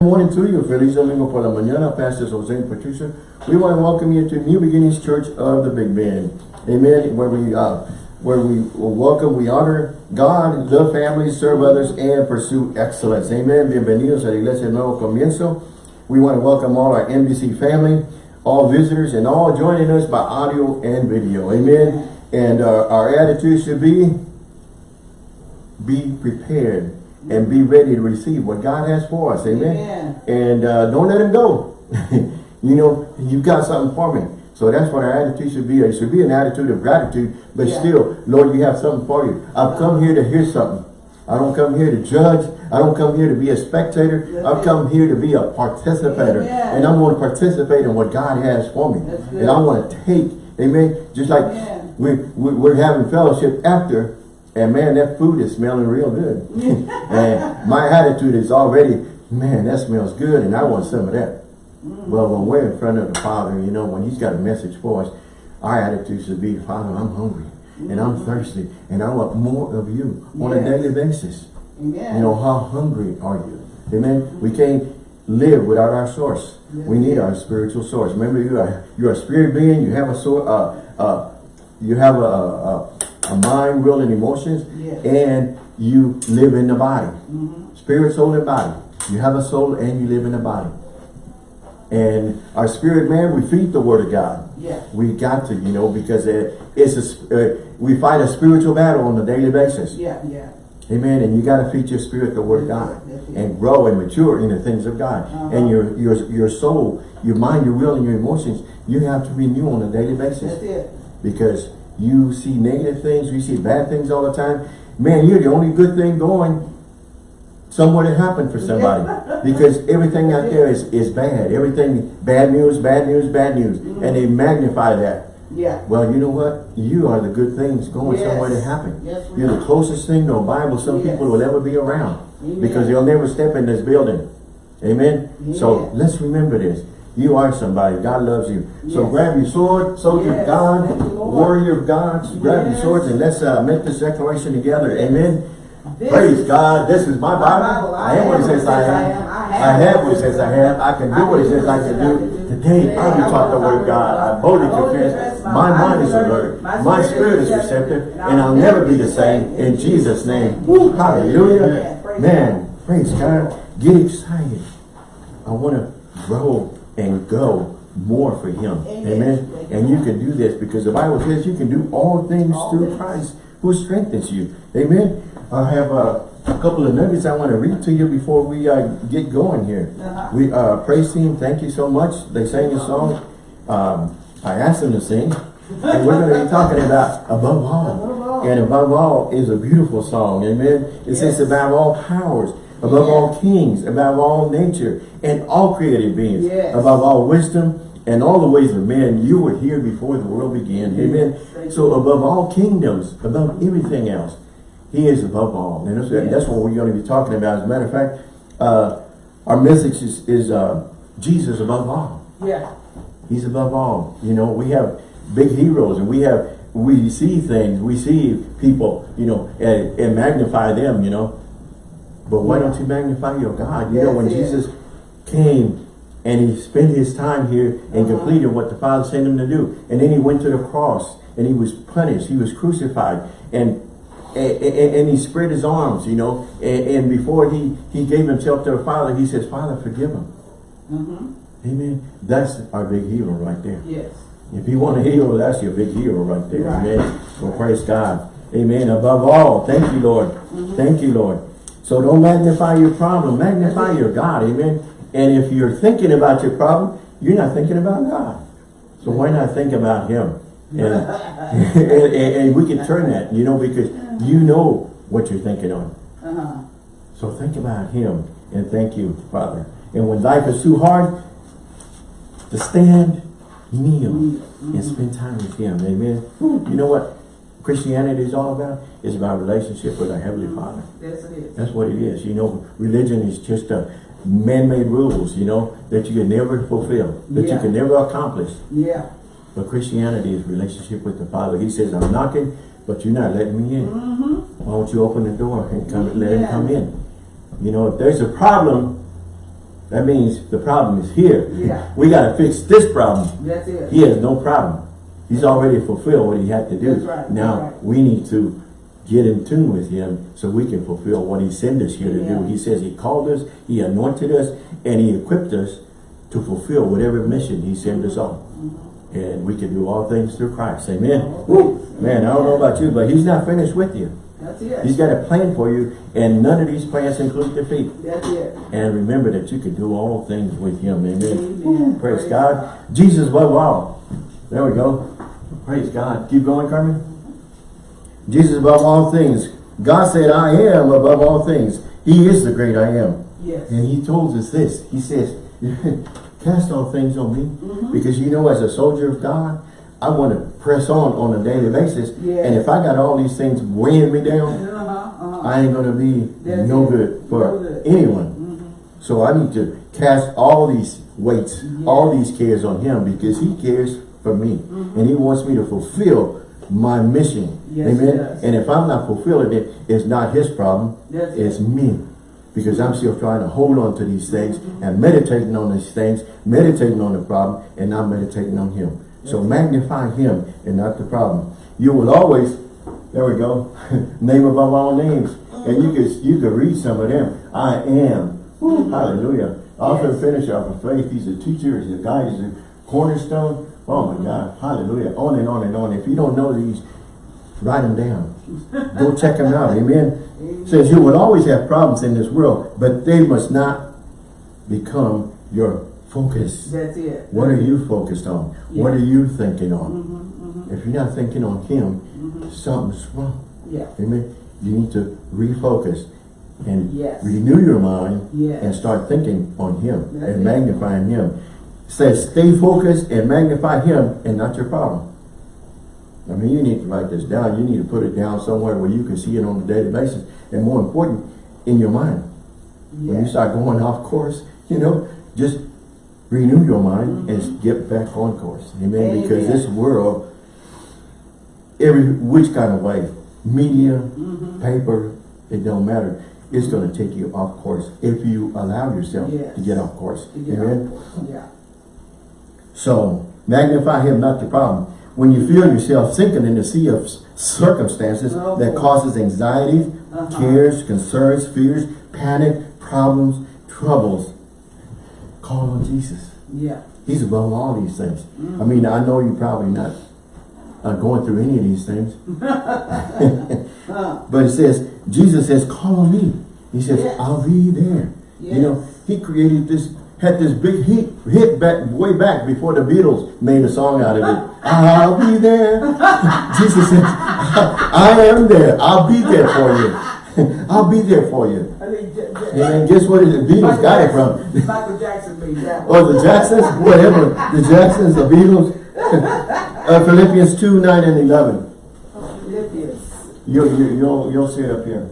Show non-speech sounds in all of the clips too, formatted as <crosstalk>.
Good morning to you. Feliz Domingo por la mañana. Pastors Jose and Patricia. We want to welcome you to New Beginnings Church of the Big Bend. Amen. Where we uh, where we welcome, we honor God, love families, serve others, and pursue excellence. Amen. Bienvenidos a la Iglesia Nuevo Comienzo. We want to welcome all our NBC family, all visitors, and all joining us by audio and video. Amen. And uh, our attitude should be, be prepared and be ready to receive what God has for us. Amen. Amen. And uh, don't let him go. <laughs> you know, you've got something for me. So that's what our attitude should be. It should be an attitude of gratitude, but Yeah. still, Lord, you have something for you. I've come here to hear something. I don't come here to judge. I don't come here to be a spectator. That's I've come here to be a participator. Amen. And I'm going to participate in what God has for me. And I want to take, amen, just like Amen. we, we, we're having fellowship after, and man, that food is smelling real good. <laughs> and my attitude is already, man, that smells good, and I want some of that. Mm. Well, when we're in front of the Father, you know, when He's got a message for us, our attitude should be, Father, I'm hungry, and I'm thirsty, and I want more of you on a. Daily basis. You know, how hungry are you? Amen. We can't live without our source. Yes. We need our spiritual source. Remember, you are you're a spirit being. You have a source. Uh, uh, you have a, a, a mind, will, and emotions, Yes. and you live in the body. Mhm. Spirit, soul, and body. You have a soul, and you live in the body. And our spirit man, we feed the word of God. Yeah. We got to, you know, because it, it's a, uh, we fight a spiritual battle on a daily basis. Yeah, yeah. Amen. And you got to feed your spirit the word of God That's and grow and mature in the things of God. Uh-huh. And your your your soul, your mind, your will, and your emotions, you have to renew on a daily That's basis it. because you see negative things, you see bad things all the time. Man, you're the only good thing going somewhere to happen for somebody <laughs> because everything out there is, is bad. Everything, bad news, bad news, bad news. And they magnify that. Yeah. Well, you know what? You are the good things going Yes. somewhere to happen. Yes, You're the closest thing to a Bible some Yes. people will ever be around. Amen. Because they'll never step in this building. Amen? So let's remember this. You are somebody. God loves you. So Yes. grab your sword, soldier of God, you, warrior of God. Grab your swords and let's uh, make this declaration together. Amen? This Praise God. This is my Bible. Bible. I am what it says I am. I have what it says I have. I can do what it says I can do. Today, I will talk the word of God. I boldly confess. My mind is alert. My spirit is receptive. And I'll never be the same. In Jesus' name. Woo, hallelujah. Man, praise God. Get excited. I want to grow and go more for Him. Amen. Amen. And you can do this because the Bible says you can do all things All through things. Christ who strengthens you. Amen. I have uh, a couple of nuggets I want to read to you before we uh, get going here. Uh-huh. We uh, praise team, thank you so much. They sang a song. Um, I asked them to sing. And we're going to be talking about above all. Above all. And above all is a beautiful song. Amen. It says above all powers, above all kings, above all nature, and all created beings, Yes. above all wisdom and all the ways of men, you were here before the world began. Amen. Thank So above all kingdoms, above everything else, he is above all. And that's, Yes. that's what we're going to be talking about. As a matter of fact, uh, our message is, is uh, Jesus above all. Yeah. He's above all. You know, we have big heroes and we have, we see things, we see people, you know, and, and magnify them, you know. But why don't you magnify your God? You know, when. Jesus came and he spent his time here and Uh-huh. completed what the Father sent him to do. And then he went to the cross and he was punished. He was crucified. And and, and- and he spread his arms, you know. And, and before he, he gave himself to the Father, he says, Father, forgive him. Mm-hmm. Amen. That's our big hero right there. Yes. If you want a hero, that's your big hero right there. Right. Amen. Well, praise God. Amen. Above all, thank you, Lord. Thank you, Lord. So don't magnify your problem. Magnify your God. Amen. And if you're thinking about your problem, you're not thinking about God. So why not think about Him? And, <laughs> and, and- and we can turn that, you know, because you know what you're thinking on. Uh-huh. So think about Him and thank you, Father. And when life is too hard to stand, kneel and spend time with Him. Amen. You know what Christianity is all about? is about relationship with our Heavenly Father. Yes, it is. That's what it is. You know, religion is just a man-made rules, you know, that you can never fulfill, that you can never accomplish. Yeah. But Christianity is relationship with the Father. He says, I'm knocking, but you're not letting me in. Mm-hmm. Why don't you open the door and come let him come in? You know, if there's a problem, That means the problem is here. Yeah. We got to fix this problem. That's it. He has no problem. He's already fulfilled what he had to do. Right, Now, right. we need to get in tune with him so we can fulfill what he sent us here to Yeah. do. He says he called us, he anointed us, and he equipped us to fulfill whatever mission he sent us on. Mm-hmm. And we can do all things through Christ. Amen. Woo. Man, I don't know about you, but he's not finished with you. That's it. He's got a plan for you, and none of these plans include defeat. That's it. And remember that you can do all things with him. Amen. Amen. Praise God. Jesus above all. There we go. Praise God. Keep going, Carmen. Jesus above all things. God said, I am above all things. He is the great I am. Yes. And he told us this. He says, <laughs> cast all things on me. Mm-hmm. Because you know, as a soldier of God, I want to press on on a daily basis. Yes. And if I got all these things weighing me down, Uh-huh, uh-huh. I ain't going to be That's no it. good for No good. anyone. Mhm. So I need to cast all these weights, Yes. all these cares on him because he cares for me. Mm-hmm. And he wants me to fulfill my mission. Yes, Amen. And if I'm not fulfilling it, it's not his problem. It. It's me. Because I'm still trying to hold on to these things Mm-hmm. and meditating on these things, meditating on the problem and not meditating on him. So magnify him and not the problem. You will always, there we go, <laughs> name above all names. And you could you could read some of them. I am. Woo, hallelujah. Author and finisher of faith. He's a teacher, he's a guide, he's a cornerstone. Oh my God. Hallelujah. On and on and on. If you don't know these, write them down. Go check them out. Amen. Amen. Says you will always have problems in this world, but they must not become your focus. That's it. What are you focused on? What are you thinking on? Mm-hmm, If you're not thinking on him, something's wrong. Yeah. Amen. You need to refocus and Yes. renew your mind Yes. and start thinking on him That's and it. magnifying him. Says stay focused and magnify him and not your problem. I mean, you need to write this down. You need to put it down somewhere where you can see it on a daily basis. And more important, in your mind. When you start going off course, you know, just renew your mind and get back on course. Amen. Because this world, every which kind of way, media, Mm-hmm. paper, it don't matter. It's going to take you off course if you allow yourself Yes. to get off course. Get Amen. Yeah. So magnify him, not the problem. When you feel yourself sinking in the sea of circumstances Oh, that causes anxieties, Uh-huh. cares, concerns, fears, panic, problems, troubles, call on Jesus. Yeah. He's above all these things. I Mm-hmm. mean, I know you're probably not uh, going through any of these things. Uh, <laughs> <laughs> But it says, Jesus says, call on me. He says, Yes. I'll be there. You know, he created this, had this big hit, hit back, way back before the Beatles made a song out of it. I'll be there. <laughs> Jesus says, <laughs> I am there. I'll be there for you. <laughs> I'll be there for you. I J- And guess what the Beatles got it from? Jackson- Michael Jackson made that one. Oh, the Jacksons? Whatever. The Jacksons, the Beatles. uh, Philippians 2, 9 and 11. Philippians. You, you, you'll, you'll see it up here.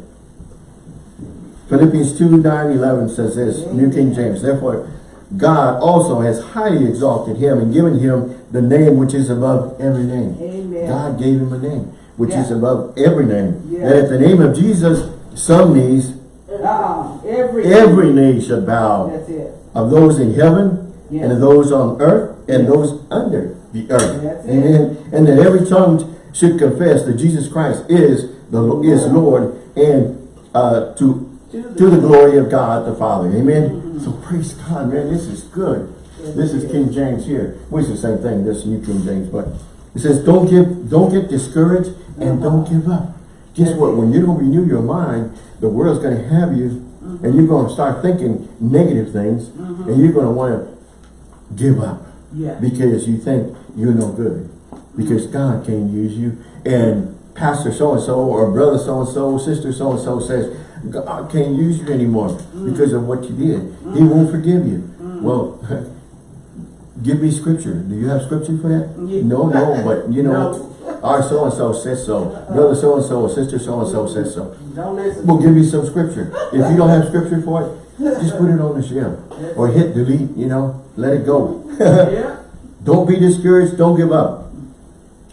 Philippians 2, 9, 11 says this, New King James. Therefore, God also has highly exalted him and given him the name which is above every name. Amen. God gave him a name which is above every name. Yeah. That at the name of Jesus, some knees, Uh, every. every knee shall bow That's it. of those in heaven Yes. and of those on earth and Yes. those under the earth. That's it. Amen. And that every tongue should confess that Jesus Christ is the is Lord and uh, to To the- to the glory of God the Father. Amen. So praise God, man. This is good. This is. King James here. Which is the same thing. This is New King James, but it says, "Don't give, don't get discouraged, and don't give up." Guess what? When you don't renew your mind, the world's going to have you, Mm-hmm. and you're going to start thinking negative things, and you're going to want to give up Yeah. because you think you're no good, because God can't use you, and Pastor so and so or brother so and so, sister so and so says God can't use you anymore because of what you did. He won't forgive you. Well, <laughs> give me scripture. Do you have scripture for that? Yeah. No, no, but you know, No. our so and so says so, brother so and so, sister so and so says so. We'll give you some scripture. If you don't have scripture for it, just put it on the shelf or hit delete. You know, let it go. <laughs> yeah. Don't be discouraged. Don't give up.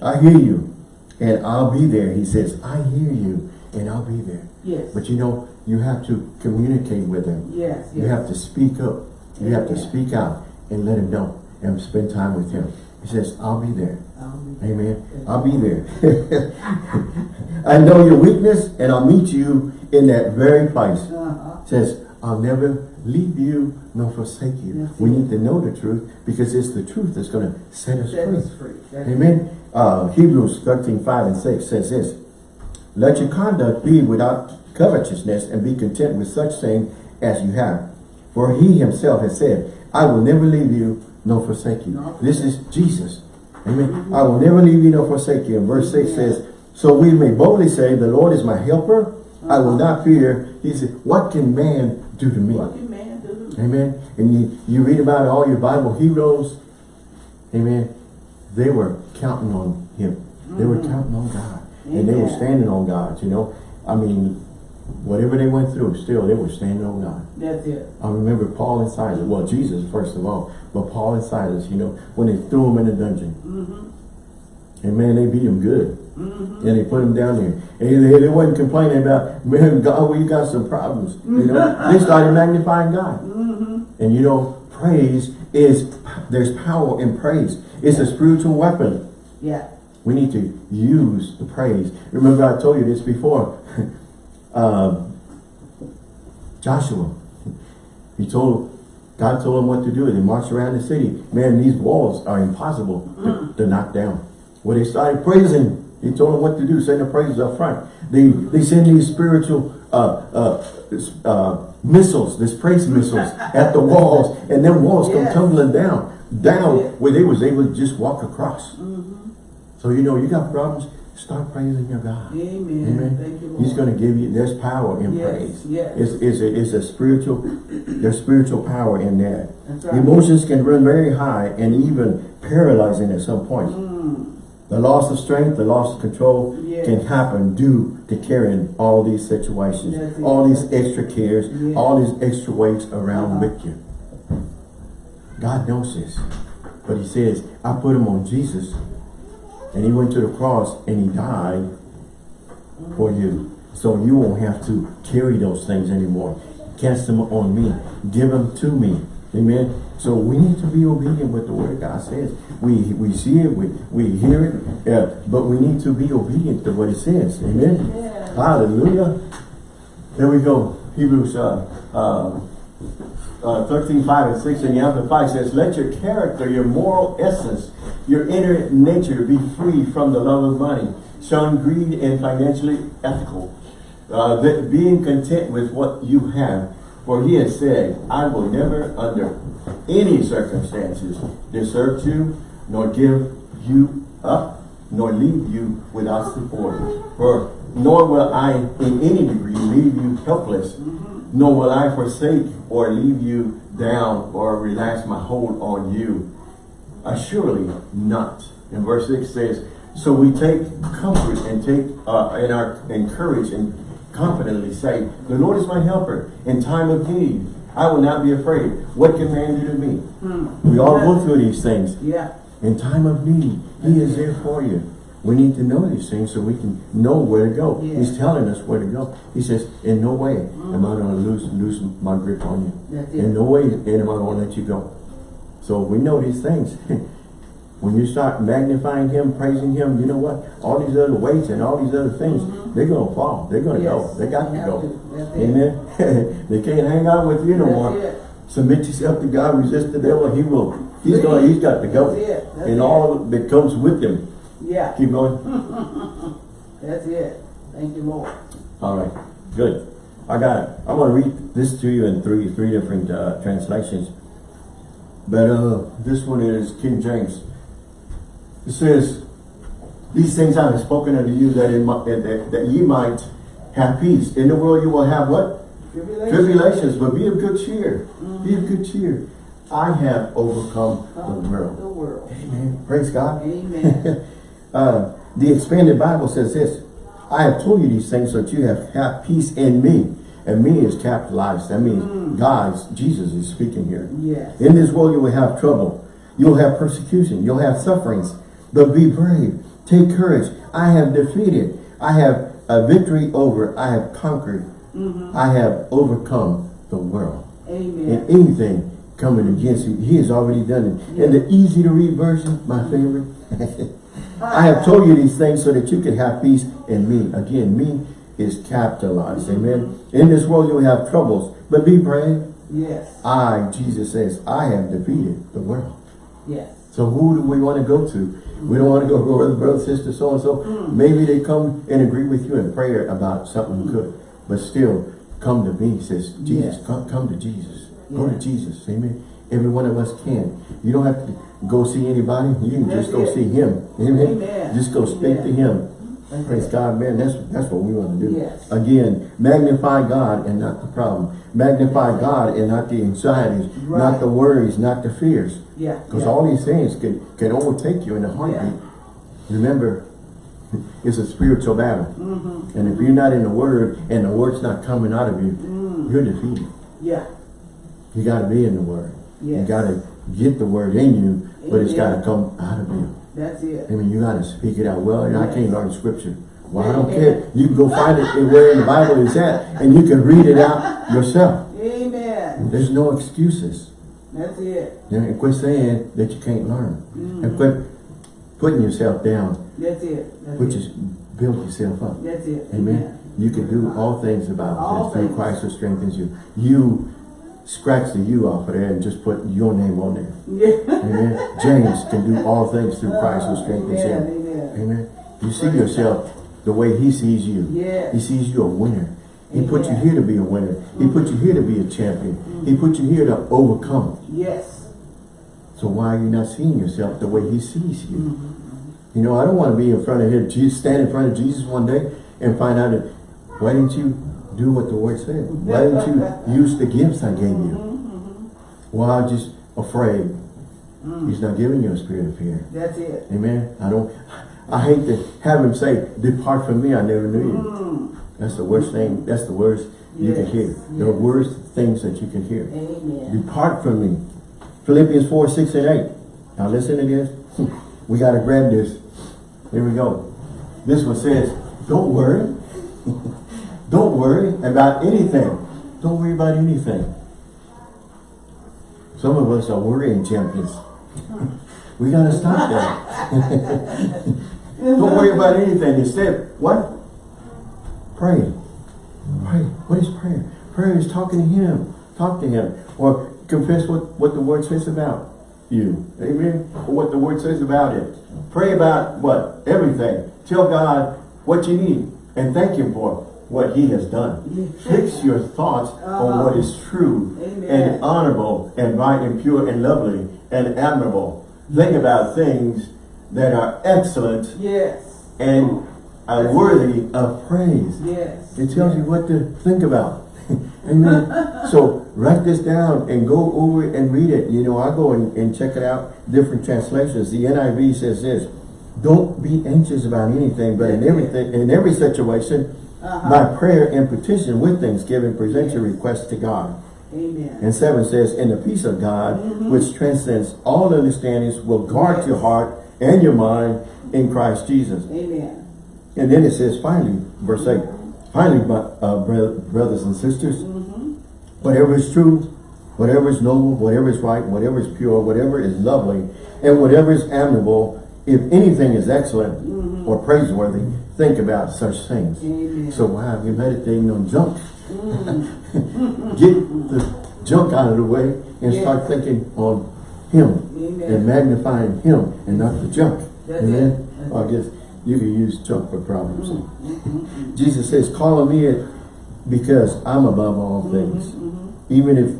I hear you. And I'll be there. He says, I hear you and I'll be there. Yes. But you know, you have to communicate with him. yes. Yes. You have to speak up You have to speak out and let him know and spend time with him. He says, I'll be there. Um, Amen. I'll be there. <laughs> I know your weakness and I'll meet you in that very place. uh-huh. says, I'll never leave you nor forsake you. That's We it. need to know the truth because it's the truth that's going to set us Set free. us free. Amen. Uh, Hebrews 13, 5 and 6 says this, Let your conduct be without covetousness and be content with such things as you have. For he himself has said, I will never leave you nor forsake you. This is Jesus. Amen. I will never leave you nor forsake you. And verse 6 Amen. says, So we may boldly say, The Lord is my helper. I will not fear. He said, What can man do to me? What can man do? Amen. And you, you read about all your Bible heroes. Amen. They were counting on him. They were Mhm. counting on God. And they were standing on God, you know. I mean, whatever they went through, still they were standing on God. That's it. I remember Paul and Silas, well, Jesus first of all, but Paul and Silas, you know, when they threw him in the dungeon. Mm-hmm. And man, they beat him good. Mm-hmm. And they put him down there. And they, they wasn't complaining about, man, God, we got some problems. You know, <laughs> they started magnifying God. Mm-hmm. And you know, praise is, there's power in praise. It's a spiritual weapon. Yeah. We need to use the praise. Remember I told you this before. <laughs> um, Joshua, he told, God told him what to do. They marched around the city. Man, these walls are impossible to, to knock down. When they started praising, he told them what to do. Send the praises up front. They they send these spiritual uh, uh, uh, missiles, these praise missiles at the walls, and then walls come tumbling down, down Yeah. where they was able to just walk across. Mm-hmm. So you know you got problems, start praising your God. Amen. Amen. Thank you, Lord. He's going to give you, there's power in Yes, praise. yes. It's, it's, a, it's a spiritual, there's spiritual power in that. That's right. Emotions can run very high and even paralyzing at some point. Mm. The loss of strength, the loss of control Yes. can happen due to carrying all these situations, it. all these extra cares, all these extra weights around Uh-huh. with you. God knows this. But he says, I put him on Jesus and he went to the cross and he died for you. So you won't have to carry those things anymore. Cast them on me. Give them to me. Amen. So we need to be obedient with the word God says. We we see it, we, we hear it, uh, but we need to be obedient to what it says. Amen. Yeah. Hallelujah. There we go. Hebrews uh, uh, uh, 13, 5 and 6 in the Amplified says, Let your character, your moral essence, your inner nature be free from the love of money, shun greed and financially ethical. Uh, that being content with what you have. For he has said, I will never under any circumstances desert you, nor give you up, nor leave you without support. For nor will I in any degree leave you helpless, nor will I forsake or leave you down or relax my hold on you. Assuredly not. And verse 6 says, So we take comfort and take uh, and are encouraged and confidently say, The Lord is my helper in time of need. I will not be afraid. What can man do to me? Hmm. We all go through these things. Yeah. In time of need, He is there for you. We need to know these things so we can know where to go. Yeah. He's telling us where to go. He says, in no way am I going to lose, lose my grip on you. In no way am I going to let you go. So we know these things. <laughs> when you start magnifying Him, praising Him, you know what? All these other weights and all these other things, they're going to fall. They're going to. Yes, go. They got to go. That's. Amen. <laughs> they can't hang out with you no That's more. it. Submit yourself to God, resist the devil, he will. He's going, he's got to go. That's it. That's and it. all that comes with him. Yeah. Keep going. <laughs> That's it. Thank you, Lord. All right, good. I got it. I'm going to read this to you in three three different uh, translations. But uh, this one is King James. It says, These things I have spoken unto you that, in my, that, that ye might have peace. In the world you will have what? Tribulation. Tribulations, but be of good cheer. Be of good cheer. I have overcome the The world. world. Amen. Praise God. Amen. <laughs> uh, the expanded Bible says this, I have told you these things so that you have, have peace in me. And me is capitalized. That means mm. God, Jesus is speaking here. yes. In this world you will have trouble. You'll have persecution. You'll have sufferings. But be brave. Take courage. I have defeated. I have a victory over. I have conquered. Mm-hmm. I have overcome the world. Amen. And anything coming against you. He has already done it. And the easy to read version, my favorite. <laughs> I have told you these things so that you can have peace in me. Again, me is capitalized. Amen. In this world you will have troubles, but be brave. Yes, I, Jesus says, I have defeated the world. yes. So who do we want to go to? We don't want to go <laughs> to brother, brother, sister, so and so. Maybe they come and agree with you in prayer about something good, but still come to me. Says Jesus, Yes. come, come to Jesus. Go to Jesus. Amen. Every one of us can. You don't have to go see anybody. You can That's just go it. see Him. Amen. Amen. Just go speak to Him. Praise. God, man. That's that's what we want to do. Yes. Again, magnify God and not the problem. Magnify God and not the anxieties, not the worries, not the fears. Yeah. Because yeah. all these things can, can overtake you in a heartbeat. Remember, <laughs> it's a spiritual battle. Mm-hmm. And if you're not in the Word and the Word's not coming out of you, Mm. you're defeated. Yeah. You got to be in the Word. You got to get the Word in you, but it's got to come out of you. That's it. I mean, you got to speak it out. Well, and I can't learn Scripture. Well, I don't care. You can go find it where in the Bible is at, and you can read it out yourself. Amen. There's no excuses. That's it. And quit saying that you can't learn. Mm. And quit putting yourself down. That's it. That's Put it. build yourself up. That's it. Amen. You can do all things about All through. Christ who strengthens you. You scratch the U off of there and just put your name on there. Yeah. Amen. James can do all things through Christ who strengthens Amen. him. Amen. Amen. You see yourself the way he sees you. Yes. He sees you a winner. He put you here to be a winner. He put you here to be a champion. He put you here to overcome. Yes. So why are you not seeing yourself the way he sees you? Mm-hmm. You know, I don't want to be in front of him, <laughs> stand in front of Jesus one day and find out that, why didn't you do what the word said? <laughs> Why didn't you use the gifts I gave you? Mm-hmm. Well, I'm just afraid. Mm. He's not giving you a spirit of fear. That's it. Amen. I don't, I hate to have him say, depart from me, I never knew you. Mm. That's the worst thing, that's the worst you can Yes, hear. The worst things that you can hear. Amen. Depart from me. Philippians 4, 6 and 8. Now listen to this. <laughs> We got to grab this. Here we go. This one says, don't worry. <laughs> don't worry about anything. Don't worry about anything. Some of us are worrying champions. <laughs> we got to stop that. <laughs> don't worry about anything. Instead, what? Pray. Pray. What is prayer? Prayer is talking to him. Talk to him. Or confess what, what the word says about you. Amen. Or what the word says about it. Pray about what? Everything. Tell God what you need. And thank him for what he has done. Fix your thoughts on uh-huh. what is true Amen. and honorable and right and pure and lovely and admirable. Think about things that are excellent Yes. and are worthy of praise. Yes. It tells you what to think about. <laughs> Amen. <laughs> so write this down and go over it and read it. You know, I go and, and check it out, different translations. The NIV says this, don't be anxious about anything, but in everything, in every situation, Uh-huh. by prayer and petition with thanksgiving, present your requests to God. Amen. And 7 says, and the peace of God, which transcends all understandings, will guard Yes. your heart and your mind in Christ Jesus. Amen. And then it says, finally, verse 8, finally, my uh, brothers and sisters, whatever is true, whatever is noble, whatever is right, whatever is pure, whatever is lovely, and whatever is admirable, if anything is excellent or praiseworthy, think about such things. Amen. So why are you meditating on junk? Mm. <laughs> <laughs> Get the junk out of the way and start thinking on him Amen. and magnifying him and not the junk. That's Amen? I guess you can use junk for problems. Mm-hmm. Jesus says, call on me because I'm above all Mm-hmm. things. Even if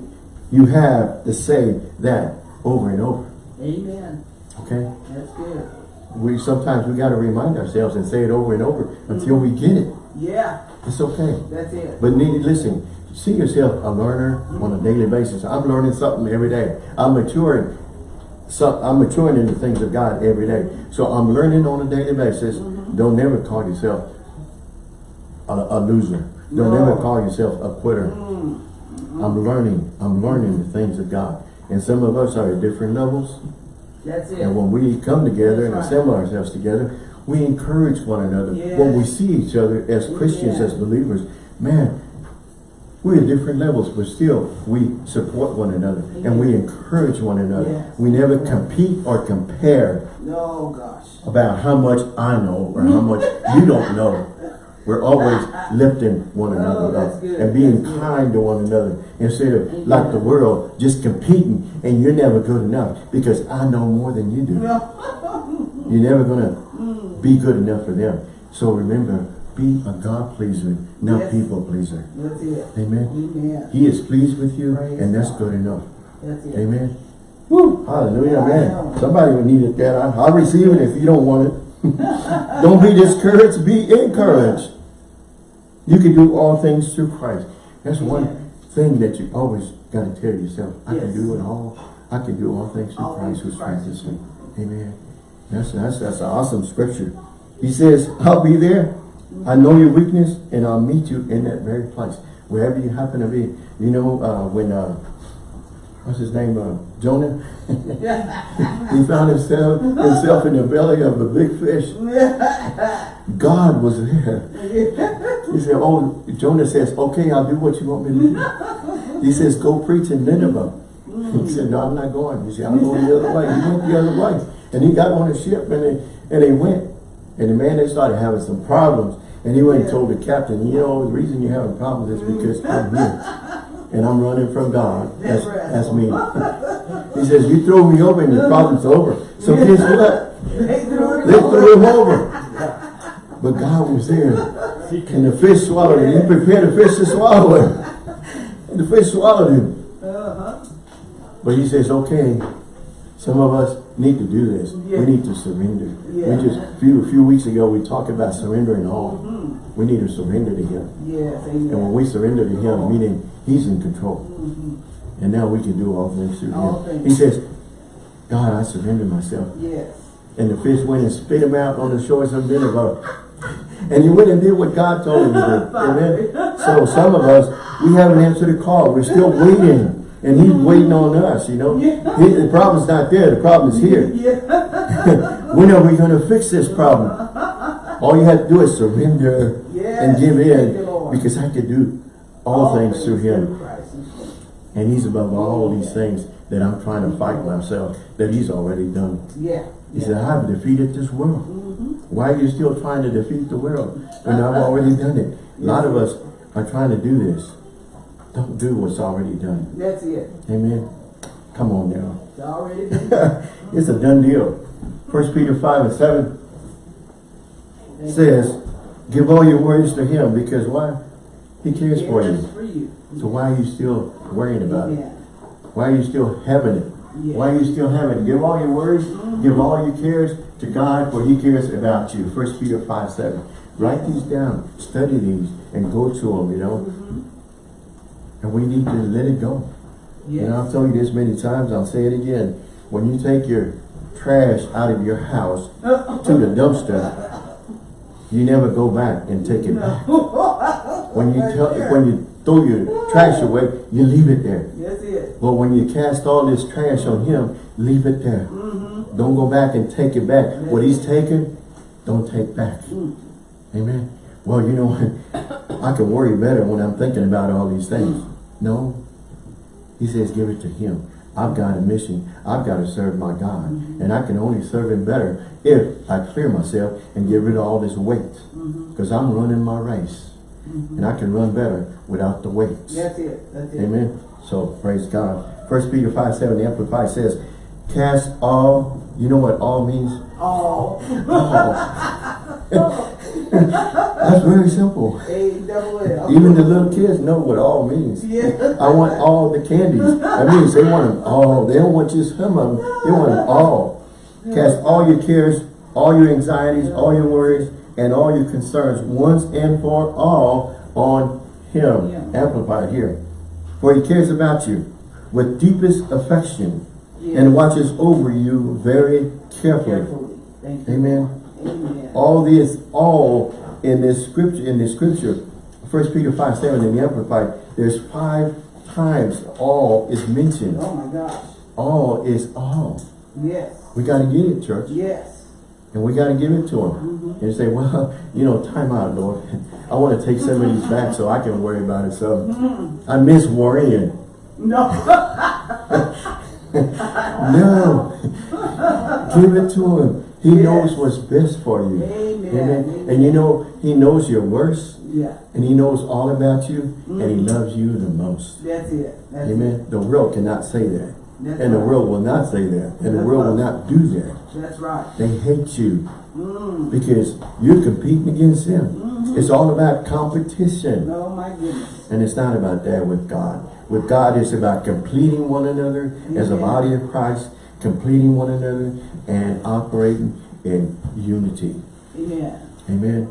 you have to say that over and over. Amen. Okay? That's good. We sometimes we got to remind ourselves and say it over and over until we get it. Yeah. It's okay. That's it. But need listen, see yourself a learner on a daily basis. I'm learning something every day. I'm maturing. So I'm maturing in the things of God every day. So I'm learning on a daily basis. Mm-hmm. Don't never call yourself a, a loser. Don't No. never call yourself a quitter. Mm-hmm. I'm learning. I'm learning the things of God. And some of us are at different levels. That's it. And when we come together and right. assemble ourselves together, we encourage one another. Yes. When we see each other as Christians, Yeah. as believers, man, We're at different levels, but still, we support one another and we encourage one another. Yes. We never compete or compare Oh, gosh. about how much I know or how much <laughs> you don't know. We're always lifting one another that's up and being That's good. kind to one another instead of like the world just competing and you're never good enough because I know more than you do. <laughs> You're never gonna Mm. be good enough for them. So remember, be a God pleaser, not Yes. people pleaser. That's it. Amen. Amen. He is pleased with you Praise and that's God. good enough. That's it. Amen. Woo! Hallelujah, man. Somebody would needed that. I, I'll receive it if you don't want it. <laughs> don't be discouraged, be encouraged. You can do all things through Christ. That's one thing that you always got to tell yourself. I can do it all. I can do all things through All Christ who things through Christ. strengthens me. Amen. That's, that's, that's an awesome scripture. He says, I'll be there. I know your weakness and I'll meet you in that very place. Wherever you happen to be. You know, uh, when, uh, what's his name, uh, Jonah? <laughs> he found himself, himself in the belly of a big fish. God was there. He said, oh, Jonah says, okay, I'll do what you want me to do. He says, go preach in Nineveh. He said, no, I'm not going. He said, I'm going the other way. He went the other way. And he got on a ship and they, and they went. And the man, they started having some problems. And he went and told the captain, you know, the reason you're having problems is because I'm here. And I'm running from God. That's, that's me. <laughs> He says, you throw me over and the problem's over. So guess <laughs> what? They threw They threw him over. But God was there. And the fish swallowed him. He prepared the fish to swallow him. And the fish swallowed him. Uh-huh. But he says, okay, some of us need to do this. Yeah. We need to surrender. Yeah. We just, a few, a few weeks ago, we talked about surrendering all. We need to surrender to him. Yes, And when we surrender to him, meaning he's in control. Mm-hmm. And now we can do all things through All him. things. He says, God, I surrender myself. Yes. And the fish went and spit him out on the shores of Nineveh. And he went and did what God told him to do. <laughs> Amen. So some of us, we haven't answered the call. We're still waiting. And he's waiting on us, you know. Yeah. He- the problem's not there. The problem is here. <laughs> Yeah. when <laughs> are we going to fix this problem? All you have to do is surrender and give in. you. Because I can do all, things through him. And he's above all these things that I'm trying to fight myself that he's already done. Yeah. He said, I've defeated this world. Mm-hmm. Why are you still trying to defeat the world when I've uh-huh. already done it? A lot of us are trying to do this. Don't do what's already done. That's it. Amen. Come on now. It's already <laughs> it's a done deal. First Peter 5 and 7 says, give all your worries to him because why? He cares for you. for you. So why are you still worrying about it? Why are you still having it? Yeah. Why are you still having it? Give all your worries, give all your cares to God, for He cares about you. First Peter 5, 7. Write these down, study these, and go to them, you know. Mm-hmm. And we need to let it go. Yes. And I've told you this many times, I'll say it again. When you take your trash out of your house <laughs> to the dumpster, you never go back and take it back. When you tell, when you throw your trash away, you leave it there. It. But when you cast all this trash on him, leave it there. Mm-hmm. Don't go back and take it back. What he's taken, don't take back. Mm. Amen. Well, you know, <laughs> I can worry better when I'm thinking about all these things. Mm. No. He says, give it to him. I've got a mission. I've got to serve my God. And I can only serve him better if I clear myself and get rid of all this weight. Mm-hmm. Because I'm running my race. Mm-hmm. And I can run better without the weights. That's it. That's it. Amen. So praise God. First Peter 5 7, the Amplified says, Cast all, you know what all means? <laughs> <laughs> Oh. All. That's very simple. A double L. Even the little kids know what all means. Yeah. I want all the candies. That means they want them all. They don't want just some of them. They want them all. Cast all your cares, all your anxieties, all your worries, and all your concerns once and for all on him. Yeah. Amplified here. For he cares about you with deepest affection Yeah. and watches over you very carefully. Carefully. Amen. Amen. All this, all in this scripture, in this scripture, First Peter 5, 7 in the Amplified, there's five times all is mentioned. Oh my gosh. All is all. Yes. We got to get it, church. Yes. And we got to give it to him. Mm-hmm. And say, well, <laughs> you know, time out, Lord. <laughs> I want to take some of these back so I can worry about it. So mm. I miss worrying. No. <laughs> No. Give it to him. He Yes. knows what's best for you. Amen. And you know, he knows your worst. Yeah, And he knows all about you. And he loves you the most. that's it. That's it. Amen. The world cannot say that. That's And the world will not say that. And the That's world will not do that. That's right. They hate you Mm. because you're competing against them. It's all about competition. Oh my goodness. And it's not about that with God. With God, it's about completing one another as a body of Christ, completing one another and operating in unity. Amen. Amen.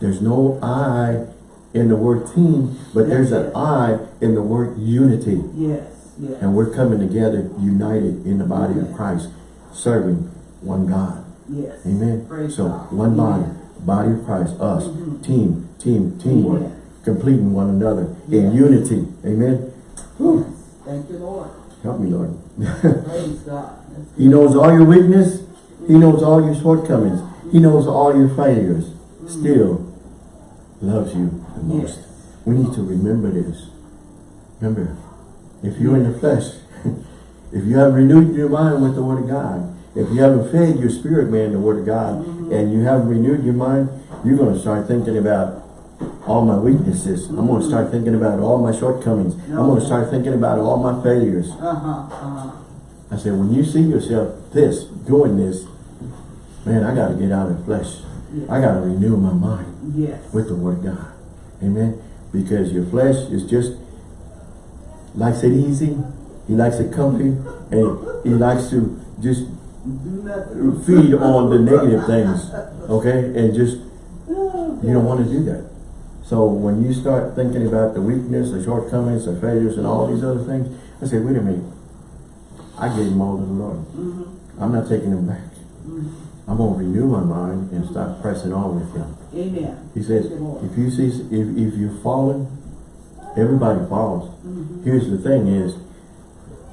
There's no I in the word team, but there's an it. I in the word unity. Yes. Yes. And we're coming together united in the body of Christ, serving one God. Yes. Amen. Praise so God. one body, body of Christ, us, Mhm. team, team, teamwork, completing one another in unity. Amen. Whew. Thank you, Lord. Help me, Lord. Praise God. That's <laughs> he knows all your weakness. He knows all your shortcomings. He knows all your failures. Mm. Still loves you the most. Yes. We need to remember this. Remember, if you're in the flesh, <laughs> if you haven't renewed your mind with the Word of God, if you haven't fed your spirit man the Word of God, mm-hmm. and you haven't renewed your mind, you're going to start thinking about all my weaknesses. I'm going to start thinking about all my shortcomings. I'm going to start thinking about all my failures. Uh-huh. Uh-huh. I said, when you see yourself this, doing this, man, I got to get out of the flesh. I got to renew my mind Yes. with the word of God. Amen. Because your flesh is just likes it easy. He likes it comfy. And he likes to just feed on the negative things. Okay? And just, you don't want to do that. So when you start thinking about the weakness, the shortcomings, the failures, and all these other things, I say, wait a minute. I gave them all to the Lord. Mm-hmm. I'm not taking them back. I'm going to renew my mind and start pressing on with him. Amen. He says, Thank you, Lord. if you see, if, if you've fallen, everybody falls. Mm-hmm. Here's the thing is,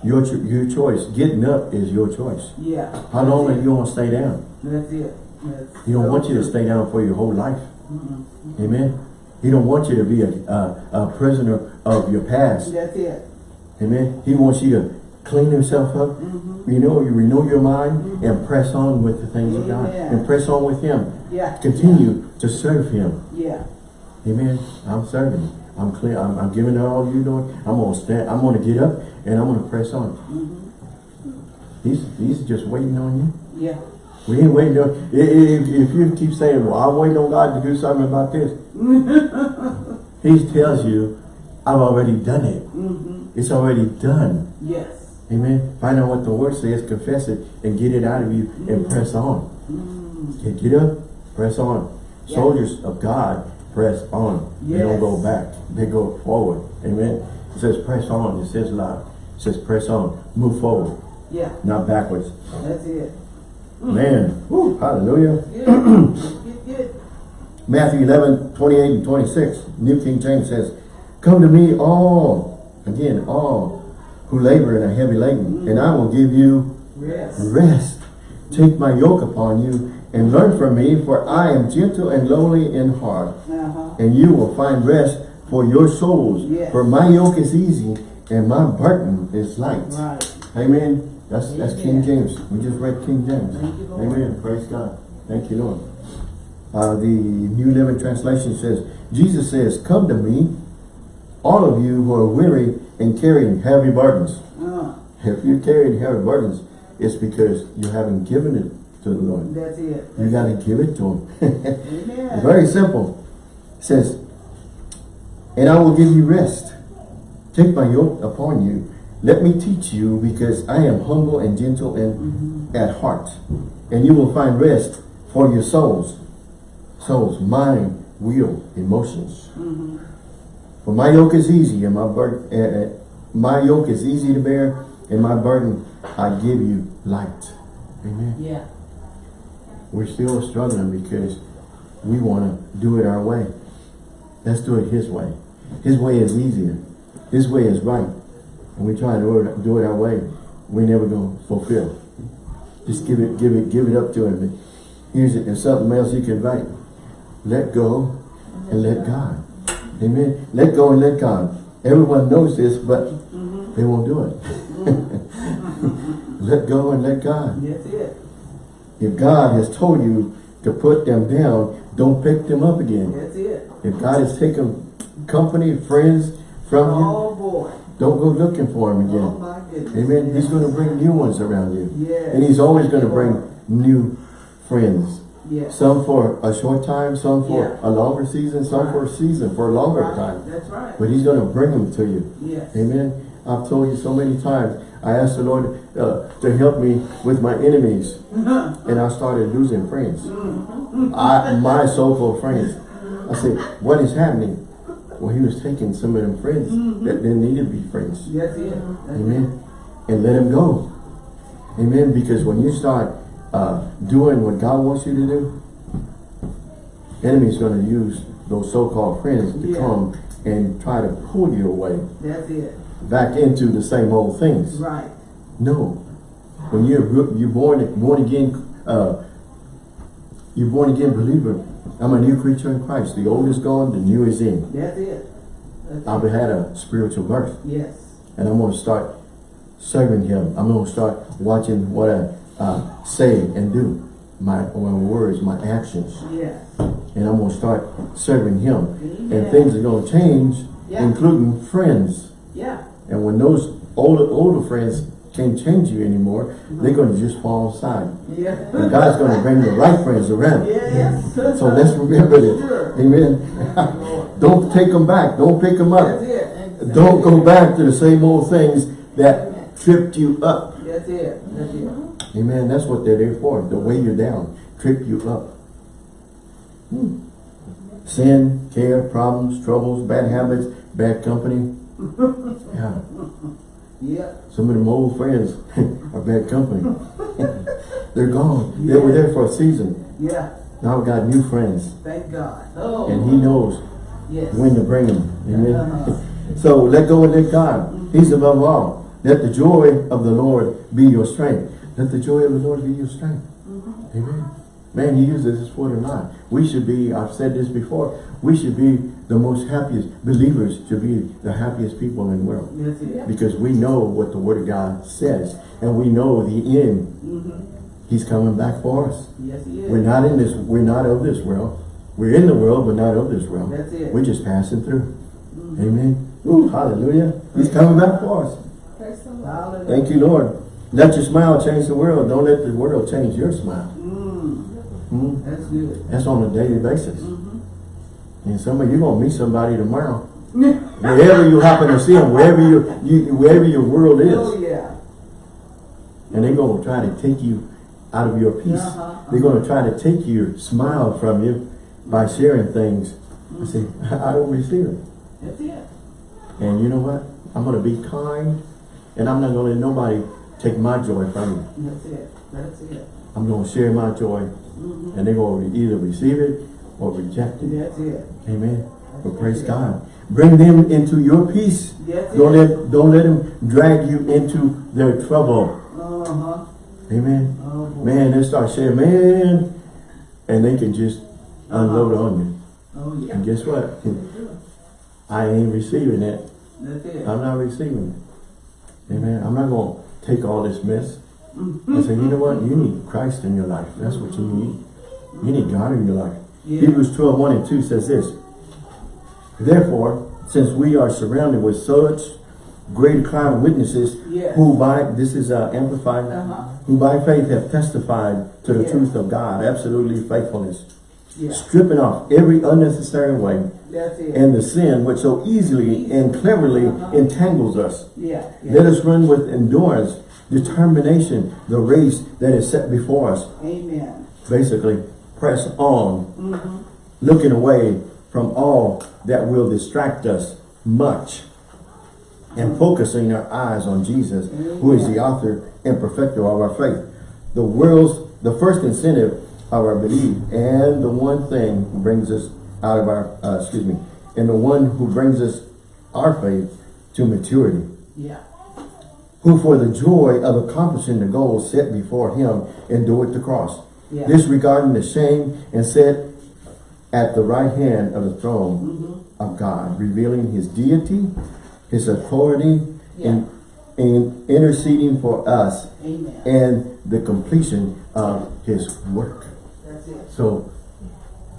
your, cho- your choice, getting up is your choice. Yeah. How long are you going to stay down? That's it. That's He don't so want you to stay down for your whole life. Mhm. Amen. He don't want you to be a, a, a prisoner of your past. That's it. Amen. He wants you to clean yourself up. Mm-hmm. You know, you renew your mind and press on with the things of God. And press on with Him. Yeah. Continue to serve Him. Yeah. Amen. I'm serving. I'm clear. I'm, I'm giving it all you, Lord. I'm gonna stand. I'm gonna get up and I'm gonna press on. Mm-hmm. He's He's just waiting on you. Yeah. We ain't waiting on. If, if you keep saying, "Well, I'm waiting on God to do something about this," <laughs> He tells you, "I've already done it. Mm-hmm. It's already done." Yes. Amen. Find out what the Word says, confess it, and get it out of you, and press on. Mm-hmm. Get, get up, press on. Yeah. Soldiers of God press on. They don't go back. They go forward. Amen. It says press on. It says loud. It says press on. Move forward, Yeah. not backwards. That's it. Man, whew, hallelujah. Good. good, good. Matthew 11, 28 and 26. New King James says, Come to me all, again, all who labor and are heavy laden, and I will give you Rest. rest. Take my yoke upon you and learn from me, for I am gentle and lowly in heart, Uh-huh. and you will find rest for your souls. Yes. For my yoke is easy and my burden is light. Right. Amen. That's that's King James. We just read King James. You, Amen. Praise God. Thank you, Lord. Uh, the New Living Translation says, Jesus says, Come to me, all of you who are weary and carrying heavy burdens. Uh, If you're carrying heavy burdens, it's because you haven't given it to the Lord. that's it. You got to give it to Him. Amen. Very simple. It says, and I will give you rest. Take my yoke upon you. Let me teach you because I am humble and gentle and at heart. And you will find rest for your souls. Souls, mind, will, emotions. Mm-hmm. For my yoke is easy and my burden, uh, uh, my yoke is easy to bear and my burden I give you light. Amen. Yeah. We're still struggling because we want to do it our way. Let's do it His way. His way is easier. His way is right. And we try to do it, our way. We're never going to fulfill. Just give it, give it, give it up to Him. Here's it, and something else you can write. Let go and let God. Amen. Let go and let God. Everyone knows this, but they won't do it. <laughs> let go and let God. That's it. If God has told you to put them down, don't pick them up again. That's it. If God has taken company, friends from you, Oh, boy. don't go looking for them Oh, again. goodness. Amen. He's going to bring new ones around you. Yes. And he's always going to bring new friends. Yes. Some for a short time, some for Yeah. a longer season, some for a season, for a longer Right. time. That's right. But he's going to bring them to you. Yes. Amen. I've told you so many times. I asked the Lord uh, to help me with my enemies. <laughs> and I started losing friends. I, my so-called friends. I said, what is happening? Well, he was taking some of them friends that didn't need to be friends. That's it. That's Amen. And let him go. Amen. Because when you start uh, doing what God wants you to do, enemy's going to use those so-called friends to Yeah. come and try to pull you away. That's it. back into the same old things. Right. No. When you're you're born born again, uh, you're born again believer. I'm a new creature in Christ. The old is gone, the new is in. That's it. That's I've it. had a spiritual birth, Yes. and I'm going to start serving Him. I'm going to start watching what I uh, say and do, my my words, my actions, Yes. and I'm going to start serving Him. And things are going to change, Yeah. including friends. Yeah. And when those older older friends can't change you anymore, they're going to just fall aside. Yeah. And God's going to bring the right friends around. Yes. So let's remember this. <laughs> Sure. Amen. <laughs> Don't take them back. Don't pick them That's up. it. Don't go back to the same old things that tripped you up. That's it. That's it. Amen. That's what they're there for. To weigh you down. Trip you up. Hmm. Sin, care, problems, troubles, bad habits, bad company. <laughs> Yeah. Yeah. Some of them old friends <laughs> are bad company. <laughs> They're gone. They were there for a season. Yeah. Now we got new friends. Thank God. Oh. And he knows Yes. when to bring them. Amen. Uh-huh. So let go and let God. He's above all. Let the joy of the Lord be your strength. Let the joy of the Lord be your strength. Mm-hmm. Amen. Man, he uses this word a lot. We should be, I've said this before, we should be the most happiest, believers should be the happiest people in the world. That's it. Because we know what the word of God says. And we know the end. Mm-hmm. He's coming back for us. Yes, he is. We're not in this, we're not of this world. We're in the world, but not of this world. That's it. We're just passing through. Amen. Ooh, hallelujah. He's coming back for us. Thank you, Lord. Let your smile change the world. Don't let the world change your smile. Mm. Hmm? That's good. That's on a daily basis. Mm-hmm. And some of you gonna meet somebody tomorrow. <laughs> Wherever you happen to see them, wherever you, you wherever your world is. Oh, yeah. and they're gonna try to take you out of your peace. Uh-huh. They're gonna try to take your smile from you by sharing things. I say, I don't receive it. That's it. And you know what? I'm going to be kind and I'm not going to let nobody take my joy from me. That's it. That's it. I'm going to share my joy Mm-hmm. and they're going to either receive it or reject it. That's it. Amen. But praise God. Bring them into your peace. That's Don't it. let, don't let them drag you into their trouble. Uh-huh. Amen. Oh. Man, they start saying, man, and they can just unload on you. Oh, yeah. And guess what? I ain't receiving that. That's it. I'm not receiving it. Amen. I'm not going take all this mess. and say, you know what? You need Christ in your life. That's what you need. You need God in your life. Yeah. Hebrews 12, 1 and 2 says this. Therefore, since we are surrounded with such great cloud of witnesses Yes. who by, this is uh, amplified, Uh-huh. who by faith have testified to the Yes. truth of God, absolutely faithfulness, Yeah. stripping off every unnecessary way and the sin which so easily and cleverly entangles us. yeah. Let us run with endurance, determination, the race that is set before us. Amen. Basically, press on, Mm-hmm. looking away from all that will distract us much, and focusing our eyes on Jesus, who is the author and perfecter of our faith. The world's, the first incentive our belief, and the one thing who brings us out of our, uh, excuse me, and the one who brings us our faith to maturity Yeah. who for the joy of accomplishing the goal set before him endured the cross, Yeah. disregarding the shame, and sat at the right hand of the throne Mm-hmm. of God, revealing his deity, his authority, Yeah. and, and interceding for us Amen. and the completion of his work. So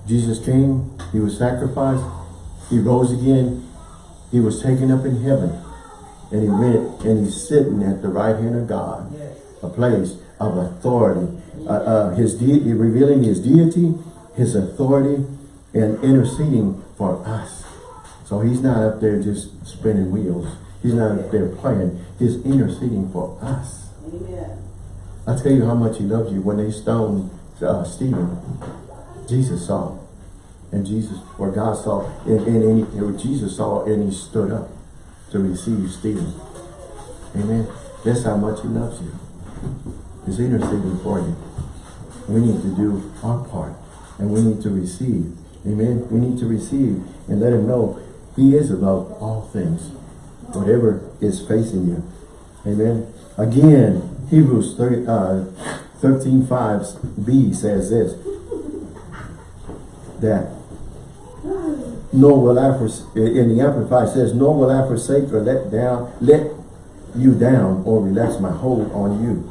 Jesus came, he was sacrificed, he rose again, he was taken up in heaven, and he went and he's sitting at the right hand of God, Yes. a place of authority. Uh, uh, his deity, revealing his deity, his authority, and interceding for us. So he's not up there just spinning wheels. He's not up there playing. He's interceding for us. Amen. I tell you how much he loves you. When they stoned uh, Stephen, Jesus saw. And Jesus, or God saw, and, and, and he- and Jesus saw and he stood up to receive Stephen. Amen. That's how much he loves you. He's interceding for you. We need to do our part. And we need to receive. Amen. We need to receive and let him know he is above all things. Whatever is facing you. Amen. Again, Hebrews 30, uh, 13, 5b says this. That nor will I in the Amplified says, nor will I forsake or let down, let you down or relax my hold on you.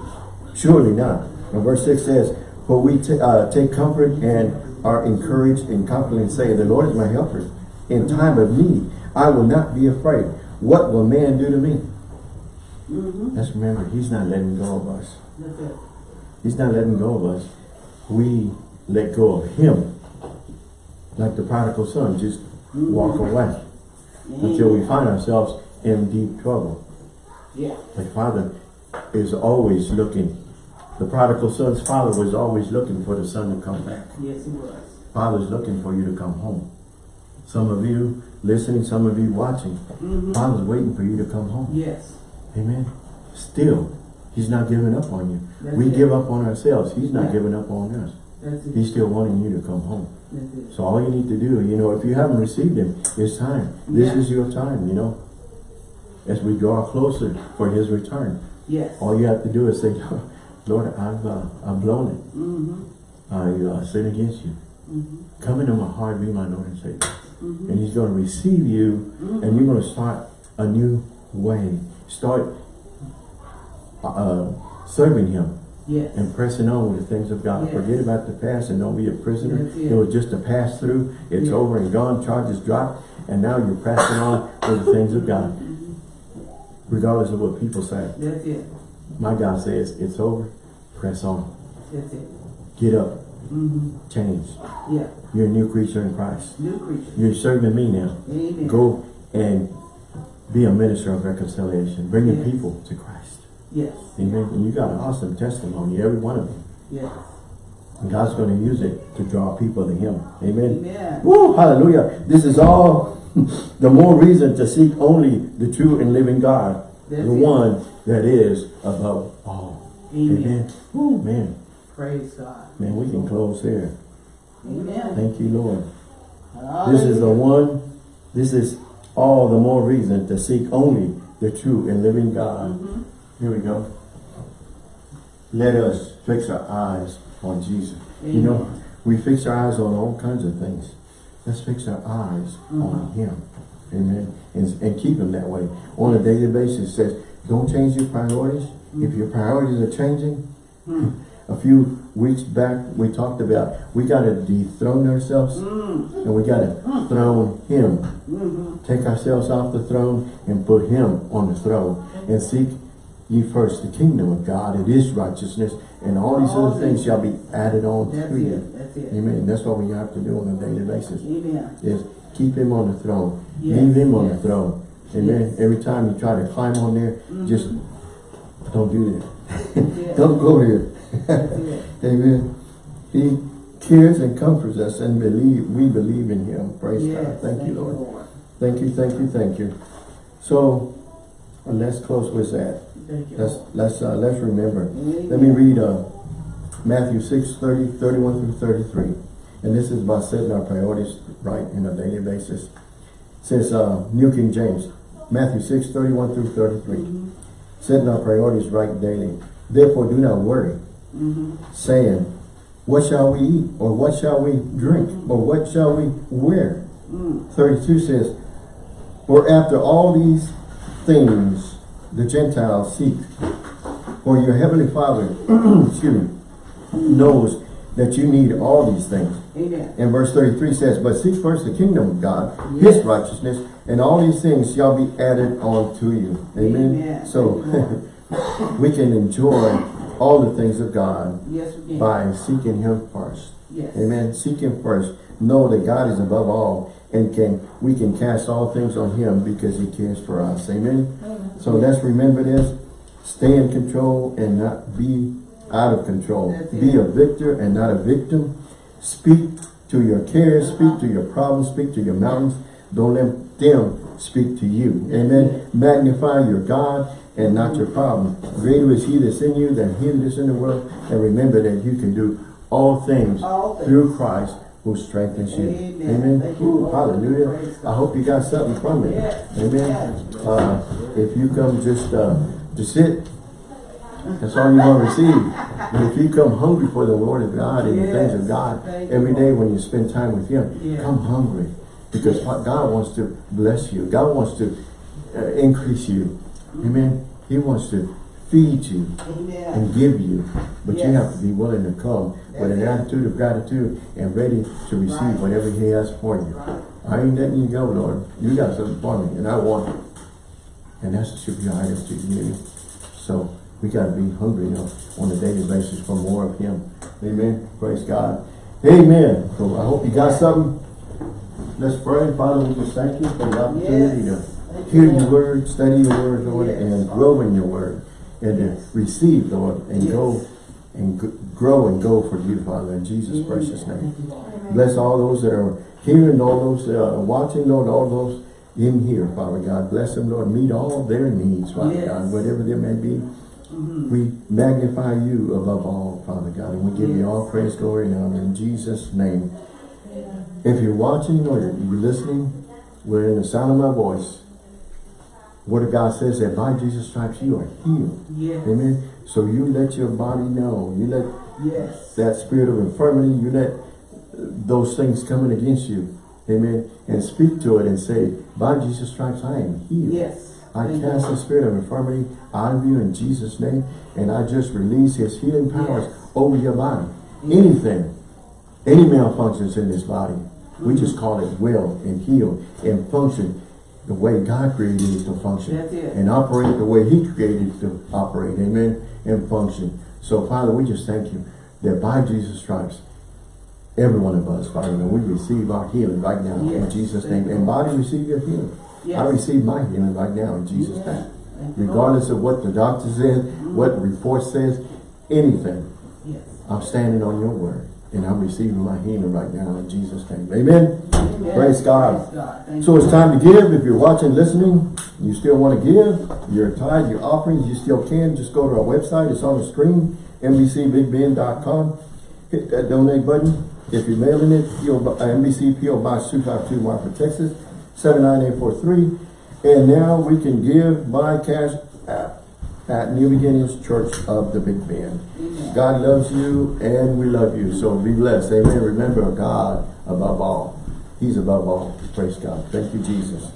Surely not. And verse 6 says, For we uh, take comfort and are encouraged and confidently say, The Lord is my helper. In time of need, I will not be afraid. What will man do to me? Mm-hmm. Let's remember, he's not letting go of us. He's not letting go of us. We let go of him. Like the prodigal son, just walk away until we find ourselves in deep trouble. Yeah. The father is always looking. The prodigal son's father was always looking for the son to come back. Yes, he was. Father's looking for you to come home. Some of you listening, some of you watching. Mm-hmm. Father's waiting for you to come home. Yes. Amen. Still, he's not giving up on you. That's we it. give up on ourselves. He's not Yeah. giving up on us. He's still wanting you to come home. So all you need to do, you know, if you haven't received him, it's time. This Yeah. is your time, you know. As we draw closer for his return. Yes. All you have to do is say, <laughs> Lord, I've, uh, I've blown it. Mm-hmm. I uh, sin against you. Mm-hmm. Come into my heart, be my Lord and Savior. Mm-hmm. And he's going to receive you and you're going to start a new way. Start uh, serving him Yes. and pressing on with the things of God. Yes. Forget about the past and don't be a prisoner. That's it. It was just a pass through. It's over and gone. Charges dropped. And now you're pressing on with the things of God. Regardless of what people say. That's it. My God says, it's over. Press on. That's it. Get up. Mm-hmm. Change. Yeah. You're a new creature in Christ. New creature. You're serving me now. Amen. Go and be a minister of reconciliation. Bringing Yes. people to Christ. Yes. Amen. And you got an awesome testimony, every one of them. Yes. And God's going to use it to draw people to Him. Amen. Amen. Woo, hallelujah. This is all <laughs> the more reason to seek only the true and living God. That's the it. one that is above all. Amen. Amen. Woo, man. Praise God. Man, we can close here. Amen. Thank you, Lord. This is the one, this is all the more reason to seek only the true and living God. Mhm. Here we go. Let us fix our eyes on Jesus. You know, we fix our eyes on all kinds of things. Let's fix our eyes on Him. Amen. And, and keep Him that way. On a daily basis, it says, don't change your priorities. If your priorities are changing, <laughs> a few weeks back we talked about we got to dethrone ourselves Mm. and we got to throne Him. Mm-hmm. Take ourselves off the throne and put Him on the throne and seek ye first the kingdom of God. It is righteousness and all these All other things shall be added on That's to you. it. That's it. Amen. That's what we have to do on a daily basis. Amen. Is keep him on the throne. Yes, Leave him on the throne. Amen. Yes. Every time you try to climb on there, just don't do that. <laughs> Don't go there. <laughs> Amen. He cares and comforts us and believe we believe in him. Praise Yes. God. Thank, you, Lord. Thank you, thank you, thank you. So uh, let's close with that. Let's let's uh, let's remember. Amen. Let me read uh, Matthew 6, 30, 31 through 33. And this is about setting our priorities right in a daily basis. It says uh, New King James, Matthew 6, 31 through 33. Mhm. Setting our priorities right daily. Therefore do not worry, Mhm. saying, what shall we eat? Or what shall we drink? Or what shall we wear? Mm. 32 says, For after all these things the Gentiles seek, for your heavenly Father, <clears throat> excuse me, knows that you need all these things. Amen. And verse 33 says, But seek first the kingdom of God, his righteousness, and all these things shall be added on to you. Amen. Amen. So <laughs> we can enjoy all the things of God Yes, by seeking him first. Yes. Amen. Seek him first. Know that God is above all and can we can cast all things on him because he cares for us. Amen. So let's remember this. Stay in control and not be out of control. That's Be it. a victor and not a victim. Speak to your cares, speak to your problems, speak to your mountains. Don't let them speak to you. Amen. Magnify your God and not your problem. Greater is he that's in you than he that is in the world. And remember that you can do all things All things. through Christ who strengthens you. Amen. Amen. You, Ooh, hallelujah. I hope you got something from it. Yes. Amen. Yes. Uh, if you come just uh, to sit, that's all you're going to receive. But if you come hungry for the Lord of God and the things of God every day when you spend time with Him, come hungry. Because what God wants to bless you. God wants to uh, increase you. Amen. He wants to feed you Amen. and give you. But you have to be willing to come with an attitude of gratitude and ready to receive Right. whatever He has for you. Right. I ain't letting you go, Lord. You got something for me, and I want it. And that should be our attitude, to you. So we got to be hungry you know, on a daily basis for more of Him. Amen. Praise God. Amen. So I hope you got something. Let's pray. Father, we just thank you for the opportunity Yes. to hear your word, study your word, Lord, Yes. and grow in your word, and Yes. to receive, Lord, and Yes. go and grow and go for you, Father, in Jesus' precious name. Thank you, Lord. Bless all those that are hearing, all those that are watching, Lord, all those in here, Father God. Bless them, Lord. Meet all their needs, Father Yes. God, whatever there may be. Mhm. We magnify you above all, Father God, and we give you all praise, glory, and honor in Jesus' name. If you're watching or you're you're listening, we're in the sound of my voice. Word of God says that by Jesus' stripes you are healed. Yes. Amen. So you let your body know. You let Yes. that spirit of infirmity, you let those things coming against you. Amen. And speak to it and say, by Jesus' stripes I am healed. Yes. I you, cast the spirit of infirmity out of you in Jesus' name. And I just release his healing powers Yes. over your body. Anything, any malfunctions in this body, we Mm-hmm. just call it well and heal and function the way God created it to function. It. And operate the way he created it to operate. Amen. And function. So Father, we just thank you that by Jesus' stripes, every one of us, Father, and we receive our healing right now in Jesus' name. And body, receive your healing. Yes. I receive my healing right now in Jesus' Yes. name. Thank you, Lord. Regardless of what the doctor says, what the report says, anything, Yes. I'm standing on your word. And I'm receiving my healing right now in Jesus' name. Amen. Amen. Praise God. Praise God. So it's time to give. If you're watching, listening, you still want to give, your tithe, your offerings, you still can. Just go to our website. It's on the screen, NBCBigBend.com. Hit that donate button. If you're mailing it, PO, uh, NBC PO Box 252 Marfa, Texas, 79843. And now we can give by cash app at New Beginnings Church of the Big Bend. Amen. God loves you and we love you. So be blessed. Amen. Remember God above all. He's above all. Praise God. Thank you, Jesus.